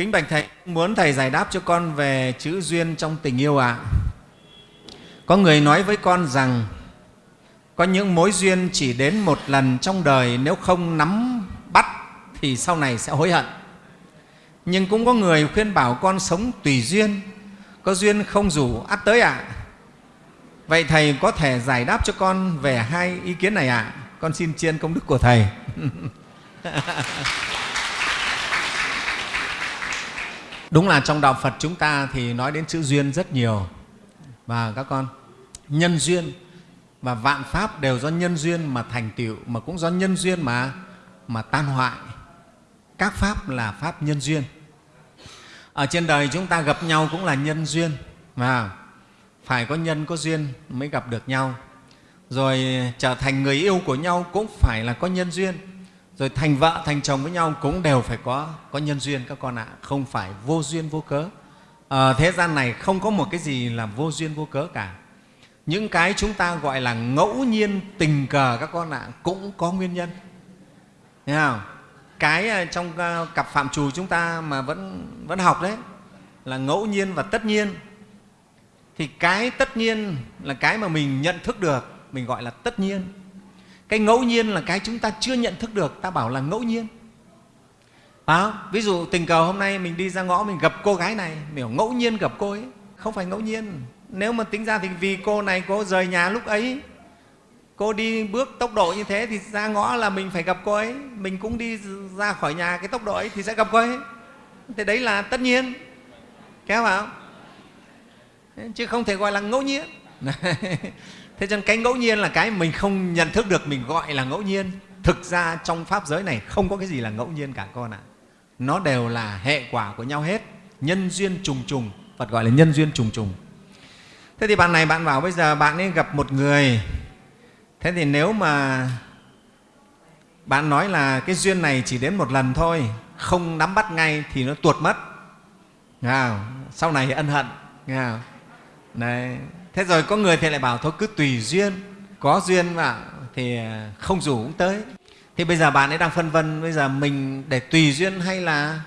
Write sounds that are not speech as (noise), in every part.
Kính bạch Thầy, muốn Thầy giải đáp cho con về chữ duyên trong tình yêu ạ. À. Có người nói với con rằng có những mối duyên chỉ đến một lần trong đời nếu không nắm bắt thì sau này sẽ hối hận. Nhưng cũng có người khuyên bảo con sống tùy duyên, có duyên không rủ ắt tới ạ. À. Vậy Thầy có thể giải đáp cho con về hai ý kiến này ạ? À? Con xin chiên công đức của Thầy. (laughs) Đúng là trong Đạo Phật chúng ta thì nói đến chữ duyên rất nhiều. Và các con, nhân duyên và vạn pháp đều do nhân duyên mà thành tựu, mà cũng do nhân duyên mà, mà tan hoại. Các pháp là pháp nhân duyên. Ở trên đời chúng ta gặp nhau cũng là nhân duyên. mà phải có nhân, có duyên mới gặp được nhau. Rồi trở thành người yêu của nhau cũng phải là có nhân duyên rồi thành vợ thành chồng với nhau cũng đều phải có có nhân duyên các con ạ không phải vô duyên vô cớ. À, thế gian này không có một cái gì là vô duyên vô cớ cả. Những cái chúng ta gọi là ngẫu nhiên tình cờ các con ạ cũng có nguyên nhân. Thấy không? cái ờ, trong ờ, cặp phạm trù chúng ta mà vẫn vẫn học đấy là ngẫu nhiên và tất nhiên. Thì cái tất nhiên là cái mà mình nhận thức được mình gọi là tất nhiên cái ngẫu nhiên là cái chúng ta chưa nhận thức được ta bảo là ngẫu nhiên. À, ví dụ tình cờ hôm nay mình đi ra ngõ mình gặp cô gái này mình ngẫu nhiên gặp cô ấy. Không phải ngẫu nhiên. Nếu mà tính ra thì vì cô này cô rời nhà lúc ấy cô đi bước tốc độ như thế thì ra ngõ là mình phải gặp cô ấy. Mình cũng đi ra khỏi nhà cái tốc độ ấy thì sẽ gặp cô ấy. Thì đấy là tất nhiên. Kéo vào chứ không thể gọi là ngẫu nhiên. (laughs) thế cho nên cái ngẫu nhiên là cái mình không nhận thức được mình gọi là ngẫu nhiên. Thực ra trong pháp giới này không có cái gì là ngẫu nhiên cả con ạ. À. nó đều là hệ quả của nhau hết. Nhân duyên trùng trùng phật gọi là nhân duyên trùng trùng. Thế thì bạn này bạn bảo bây giờ bạn ấy gặp một người. Thế thì nếu mà bạn nói là cái duyên này chỉ đến một lần thôi không nắm bắt ngay thì nó tuột mất. Nghe sau này ân hận. Nghe Đấy, thế rồi có người thì lại bảo thôi, cứ tùy duyên. Có duyên mà thì à, không rủ cũng tới. Thì bây giờ bạn ấy đang phân vân, bây giờ mình để tùy duyên hay là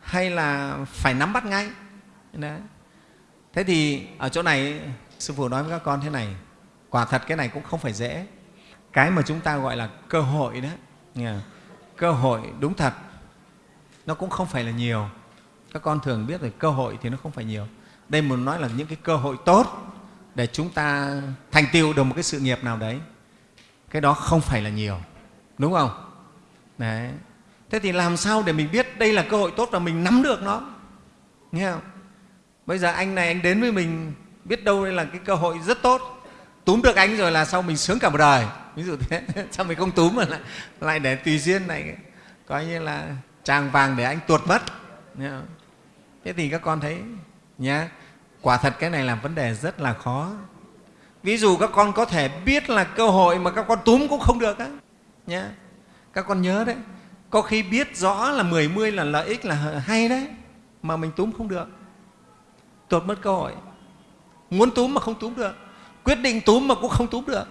hay là phải nắm bắt ngay? Đấy. thế thì ở chỗ này, sư phụ nói với các con thế này, quả thật cái này cũng không phải dễ. Cái mà chúng ta gọi là cơ hội đó cơ hội đúng thật, nó cũng không phải là nhiều. Các con thường biết rồi cơ hội thì nó không phải nhiều. Đây muốn nói là những cái cơ hội tốt để chúng ta thành tựu được một cái sự nghiệp nào đấy. Cái đó không phải là nhiều đúng không? Đấy. Thế thì làm sao để mình biết đây là cơ hội tốt và mình nắm được nó? Nghe không? Bây giờ anh này anh đến với mình biết đâu đây là cái cơ hội rất tốt. Túm được anh rồi là sau mình sướng cả một đời. Ví dụ thế. (laughs) Sao mình không túm mà lại, lại để tùy duyên này? Coi như là tràng vàng để anh tuột mất. Nghe không? thế thì các con thấy nhá quả thật cái này là vấn đề rất là khó. Ví dụ các con có thể biết là cơ hội mà các con túm cũng không được á nhé các con nhớ đấy có khi biết rõ là mười mươi là lợi ích là hay đấy mà mình túm không được. Tuột mất cơ hội. Muốn túm mà không túm được quyết định túm mà cũng không túm được.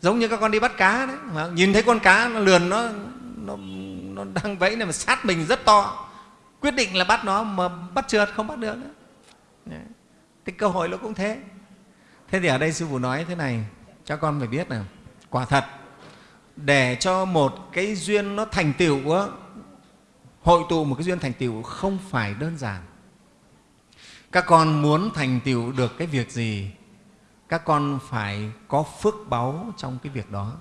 Giống như các con đi bắt cá đấy mà nhìn thấy con cá nó lườn nó nó, nó đang vẫy này mà sát mình rất to. Quyết định là bắt nó mà bắt trượt không bắt được nữa thì cơ hội nó cũng thế. Thế thì ở đây sư phụ nói thế này cho con phải biết là quả thật để cho một cái duyên nó thành tựu hội tụ một cái duyên thành tựu không phải đơn giản. Các con muốn thành tựu được cái việc gì các con phải có phước báu trong cái việc đó.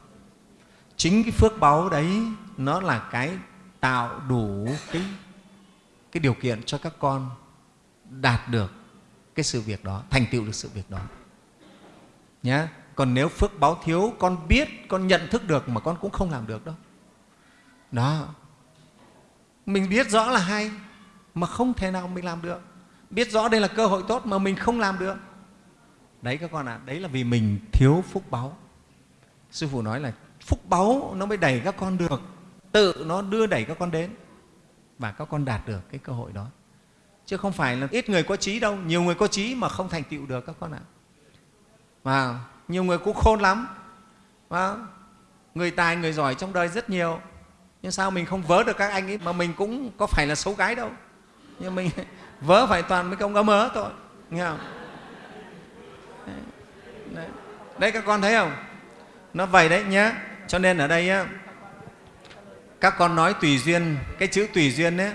Chính cái phước báu đấy nó là cái tạo đủ cái, cái điều kiện cho các con đạt được cái sự việc đó thành tựu được sự việc đó. Nhá. còn nếu phước báo thiếu con biết con nhận thức được mà con cũng không làm được đâu đó. Mình biết rõ là hay mà không thể nào mình làm được. Biết rõ đây là cơ hội tốt mà mình không làm được. Đấy các con ạ à, đấy là vì mình thiếu phúc báu sư phụ nói là phúc báu nó mới đẩy các con được tự nó đưa đẩy các con đến và các con đạt được cái cơ hội đó chứ không phải là ít người có trí đâu nhiều người có trí mà không thành tựu được các con ạ. Và nhiều người cũng khôn lắm. Và người tài người giỏi trong đời rất nhiều. Nhưng sao mình không vớ được các anh ấy mà mình cũng có phải là xấu gái đâu. Nhưng mình (laughs) vớ phải toàn mấy công ấm ớ thôi nghe không? Đấy. đấy. Các con thấy không? Nó vậy đấy nhé cho nên ở đây á, các con nói tùy duyên cái chữ tùy duyên ấy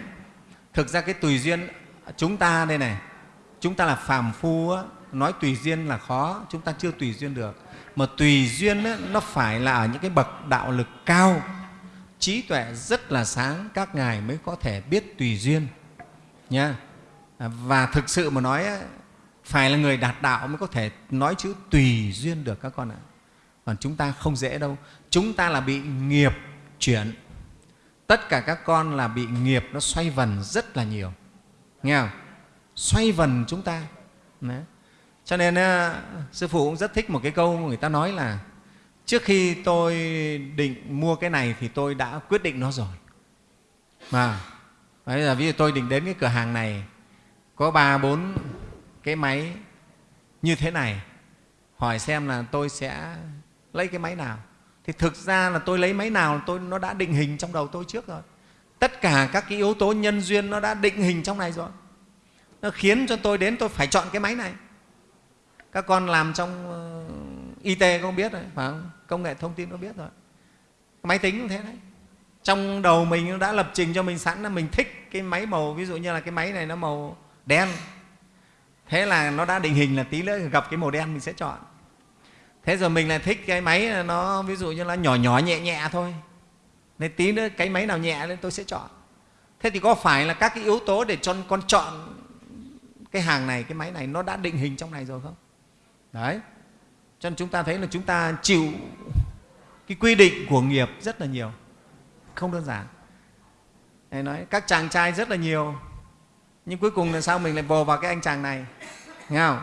thực ra cái tùy duyên chúng ta đây này chúng ta là phàm phu á, nói tùy duyên là khó chúng ta chưa tùy duyên được. Mà tùy duyên á, nó phải là ở những cái bậc đạo lực cao. Trí tuệ rất là sáng các ngài mới có thể biết tùy duyên nha. Và thực sự mà nói phải là người đạt đạo mới có thể nói chữ tùy duyên được các con ạ. Còn chúng ta không dễ đâu. Chúng ta là bị nghiệp chuyển. Tất cả các con là bị nghiệp nó xoay vần rất là nhiều nghe không? Xoay vần chúng ta. Đấy. cho nên ờ, sư phụ cũng rất thích một cái câu người ta nói là, trước khi tôi định mua cái này thì tôi đã quyết định nó rồi. Mà bây giờ ví dụ tôi định đến cái cửa hàng này, có ba, bốn cái máy như thế này, hỏi xem là tôi sẽ lấy cái máy nào. Thì thực ra là tôi lấy máy nào, tôi, nó đã định hình trong đầu tôi trước rồi tất cả các cái yếu tố nhân duyên nó đã định hình trong này rồi. Nó khiến cho tôi đến tôi phải chọn cái máy này. Các con làm trong it y tế không biết rồi phải không? Công nghệ thông tin nó biết rồi. Máy tính cũng thế đấy. Trong đầu mình nó đã lập trình cho mình sẵn là mình thích cái máy màu, ví dụ như là cái máy này nó màu đen. Thế là nó đã định hình là tí nữa gặp cái màu đen mình sẽ chọn. Thế rồi mình lại thích cái máy nó, ví dụ như là nhỏ nhỏ, nhẹ nhẹ thôi nên tí nữa cái máy nào nhẹ lên tôi sẽ chọn. Thế thì có phải là các cái yếu tố để cho con chọn cái hàng này cái máy này nó đã định hình trong này rồi không? Đấy. Cho nên chúng ta thấy là chúng ta chịu cái quy định của nghiệp rất là nhiều. Không đơn giản. Thầy nói các chàng trai rất là nhiều nhưng cuối cùng là sao mình lại bồ vào cái anh chàng này? Nghe không?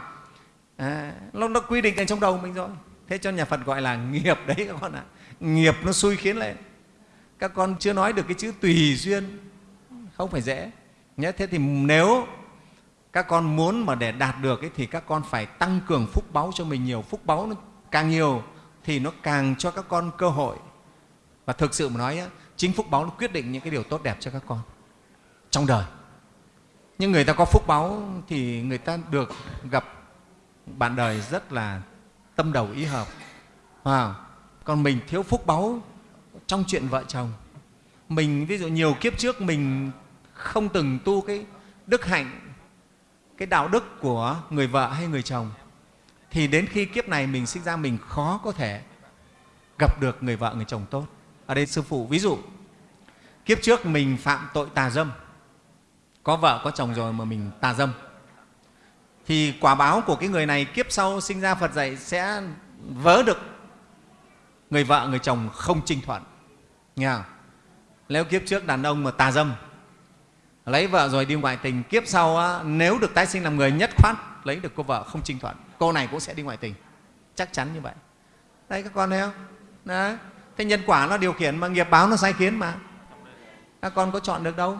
À, nó, nó quy định ở trong đầu mình rồi. Thế cho nhà phật gọi là nghiệp đấy các con ạ. À. nghiệp nó xui khiến lên các con chưa nói được cái chữ tùy duyên. Không phải dễ. Nhé thế thì nếu các con muốn mà để đạt được ấy, thì các con phải tăng cường phúc báu cho mình nhiều. Phúc báu nó càng nhiều thì nó càng cho các con cơ hội. Và thực sự mà nói chính phúc báu nó quyết định những cái điều tốt đẹp cho các con trong đời. Nhưng người ta có phúc báu thì người ta được gặp bạn đời rất là tâm đầu ý hợp. À, còn mình thiếu phúc báu trong chuyện vợ chồng. Mình, ví dụ nhiều kiếp trước mình không từng tu cái đức hạnh, cái đạo đức của người vợ hay người chồng, thì đến khi kiếp này mình sinh ra mình khó có thể gặp được người vợ, người chồng tốt. Ở đây sư phụ ví dụ, kiếp trước mình phạm tội tà dâm, có vợ, có chồng rồi mà mình tà dâm, thì quả báo của cái người này kiếp sau sinh ra phật dạy sẽ vớ được người vợ, người chồng không trinh thuận nghe không? nếu kiếp trước đàn ông mà tà dâm lấy vợ rồi đi ngoại tình kiếp sau á, nếu được tái sinh làm người nhất khoát lấy được cô vợ không trinh thuận cô này cũng sẽ đi ngoại tình. Chắc chắn như vậy. Đây các con thấy không? Đấy. thế nhân quả nó điều khiển mà nghiệp báo nó sai khiến mà. Các con có chọn được đâu.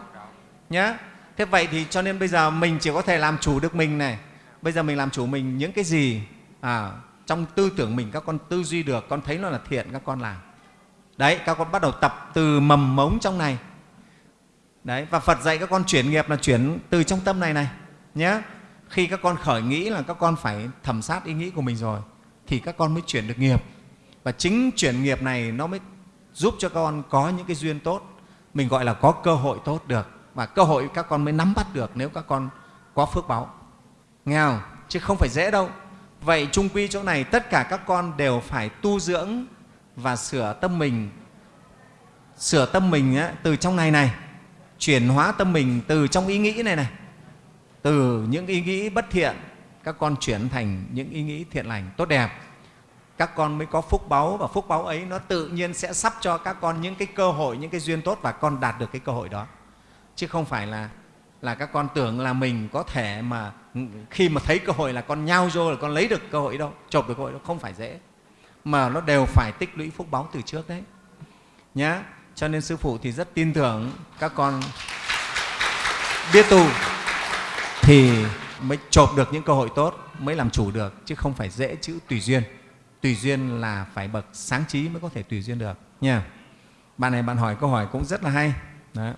Nhá. Thế vậy thì cho nên bây giờ mình chỉ có thể làm chủ được mình này. Bây giờ mình làm chủ mình những cái gì à, trong tư tưởng mình các con tư duy được con thấy nó là thiện các con làm đấy, các con bắt đầu tập từ mầm mống trong này. Đấy, và phật dạy các con chuyển nghiệp là chuyển từ trong tâm này này nhé khi các con khởi nghĩ là các con phải thẩm sát ý nghĩ của mình rồi, thì các con mới chuyển được nghiệp. Và chính chuyển nghiệp này nó mới giúp cho các con có những cái duyên tốt, mình gọi là có cơ hội tốt được. Và cơ hội các con mới nắm bắt được nếu các con có phước báo. Nghe không? Chứ không phải dễ đâu. Vậy chung quy chỗ này tất cả các con đều phải tu dưỡng và sửa tâm mình sửa tâm mình á, từ trong này này chuyển hóa tâm mình từ trong ý nghĩ này này từ những ý nghĩ bất thiện các con chuyển thành những ý nghĩ thiện lành tốt đẹp. Các con mới có phúc báu và phúc báu ấy nó tự nhiên sẽ sắp cho các con những cái cơ hội những cái duyên tốt và con đạt được cái cơ hội đó. Chứ không phải là là các con tưởng là mình có thể mà khi mà thấy cơ hội là con nhao vô là con lấy được cơ hội đâu chộp được cơ hội đâu không phải dễ mà nó đều phải tích lũy phúc báo từ trước đấy. Nhá. Cho nên sư phụ thì rất tin tưởng các con biết tu thì mới chộp được những cơ hội tốt, mới làm chủ được, chứ không phải dễ chữ tùy duyên. Tùy duyên là phải bậc sáng trí mới có thể tùy duyên được. Nha. Bạn này bạn hỏi câu hỏi cũng rất là hay. Đó.